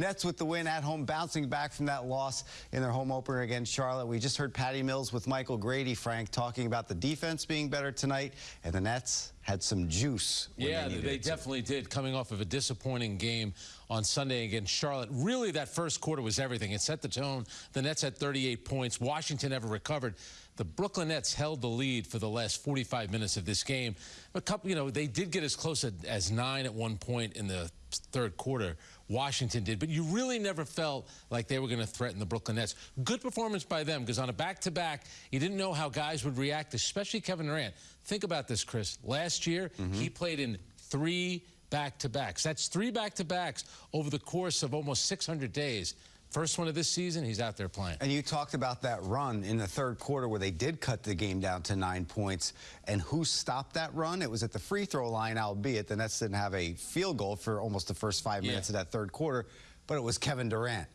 Nets with the win at home, bouncing back from that loss in their home opener against Charlotte. We just heard Patty Mills with Michael Grady, Frank, talking about the defense being better tonight, and the Nets had some juice. Yeah, they, they definitely did, coming off of a disappointing game on Sunday against Charlotte. Really, that first quarter was everything. It set the tone. The Nets had 38 points. Washington never recovered. The Brooklyn Nets held the lead for the last 45 minutes of this game. A couple, you know, they did get as close as nine at one point in the third quarter. Washington did, but you really never felt like they were going to threaten the Brooklyn Nets. Good performance by them because on a back-to-back, -back, you didn't know how guys would react, especially Kevin Durant. Think about this, Chris. Last year, mm -hmm. he played in three back-to-backs. That's three back-to-backs over the course of almost 600 days. First one of this season, he's out there playing. And you talked about that run in the third quarter where they did cut the game down to nine points. And who stopped that run? It was at the free throw line, albeit the Nets didn't have a field goal for almost the first five minutes yeah. of that third quarter, but it was Kevin Durant.